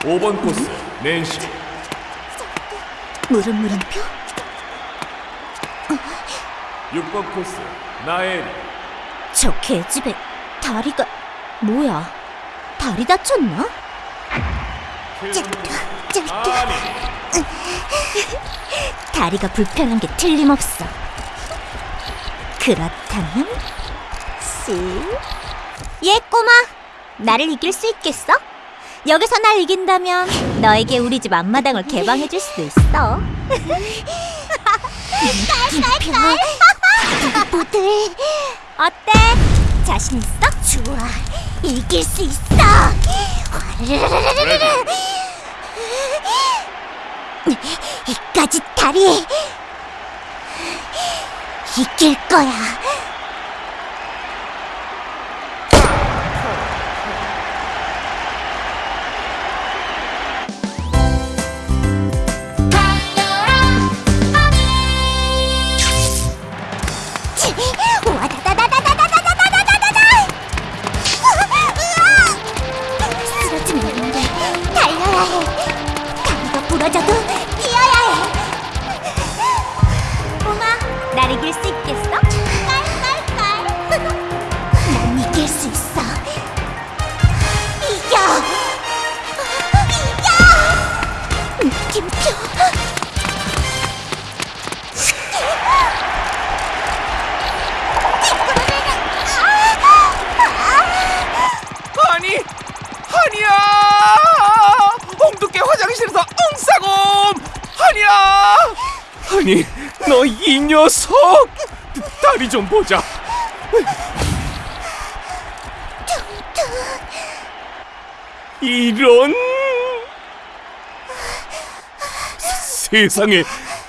5번 코스 낸시 물음 물음표? 6번 코스 나엘이 저 개집애 다리가 뭐야? 다리 다쳤나? 7번 코스 아미 다리가 불편한 게 틀림없어. 그렇다면 씨. 얘 꼬마, 나를 이길 수 있겠어? 여기서 날 이긴다면 너에게 우리 집 앞마당을 개방해줄 수도 있어. 깔깔깔. 어때? 자신 있어? 좋아, 이길 수 있어. 이까지 다리 이길 거야. 와다다다다다다다다다다다! 쓰러지면 안 돼. 달려야 해. 다리가 부러져도 뛰어야 해. 꼬마, 날 이길 수 있겠어? 깔깔깔. 난 이길 수 있어. 이겨. 이겨. 느낌표. 한이야! 홍두깨 화장실에서 응싸곰 한이야! 아니 너 이 녀석! 다리 좀 보자. 이런 세상에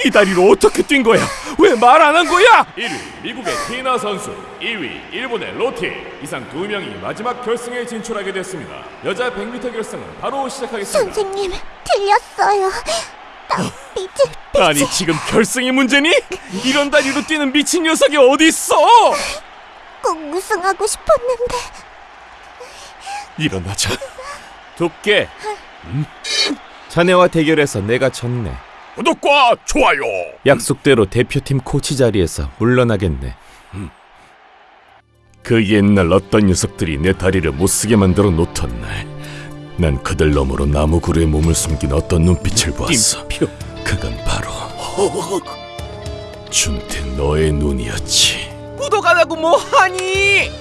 이 다리로 어떻게 뛴 거야 왜 말 안 한 거야 1위 미국의 티나 선수 2위 일본의 로티 이상 두 명이 마지막 결승에 진출하게 됐습니다 여자 100m 결승은 바로 시작하겠습니다 선생님, 틀렸어요. 나 삐질 아니 지금 결승이 문제니? 이런 다리로 뛰는 미친 녀석이 어디 있어? 꼭 우승하고 싶었는데. 일어나자. 두께. 음? 자네와 대결해서 내가 졌네. 구독과 좋아요 약속대로 대표팀 코치 자리에서 물러나겠네. 음. 그 옛날 어떤 녀석들이 내 다리를 못쓰게 만들어 놓던 날, 난 그들 너머로 나무 그루에 몸을 숨긴 어떤 눈빛을 보았어. 그건 바로 준태 너의 눈이었지. 구독 안 하고 뭐 하니?